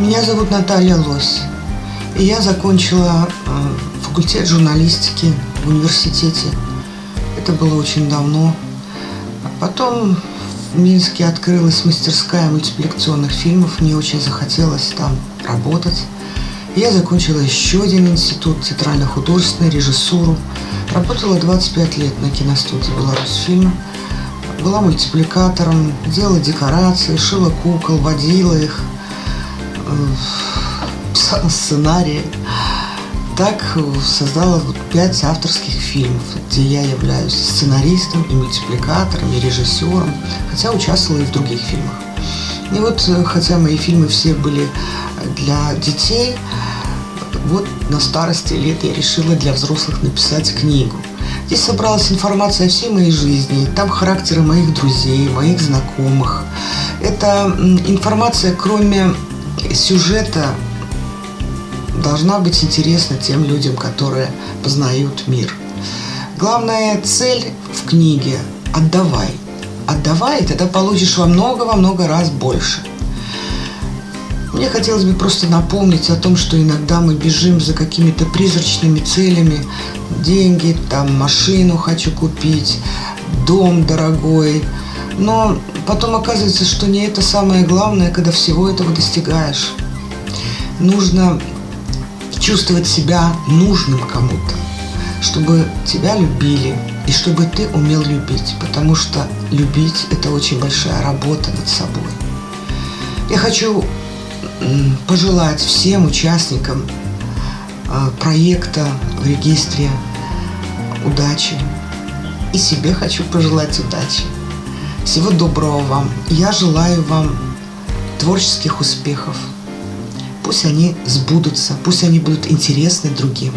Меня зовут Наталья Лось. И я закончила э, факультет журналистики в университете. Это было очень давно. Потом в Минске открылась мастерская мультипликационных фильмов. Мне очень захотелось там работать. Я закончила еще один институт театрально-художественной режиссуру. Работала 25 лет на киностудии «Беларусьфильм». Была мультипликатором, делала декорации, шила кукол, водила их, писала сценарии. Так создала пять авторских фильмов, где я являюсь сценаристом и мультипликатором, и режиссером, хотя участвовала и в других фильмах. И вот, э, хотя мои фильмы все были для детей, вот на старости лет я решила для взрослых написать книгу. Здесь собралась информация о всей моей жизни, там характеры моих друзей, моих знакомых. Это информация, кроме сюжета, должна быть интересна тем людям, которые познают мир. Главная цель в книге – отдавай. Отдавай, тогда получишь во много, во много раз больше. Мне хотелось бы просто напомнить о том, что иногда мы бежим за какими-то призрачными целями. Деньги, там, машину хочу купить, дом дорогой. Но потом оказывается, что не это самое главное, когда всего этого достигаешь. Нужно чувствовать себя нужным кому-то, чтобы тебя любили и чтобы ты умел любить, потому что любить – это очень большая работа над собой. Я хочу пожелать всем участникам а, проекта в регистре удачи. И себе хочу пожелать удачи. Всего доброго вам. Я желаю вам творческих успехов. Пусть они сбудутся, пусть они будут интересны другим.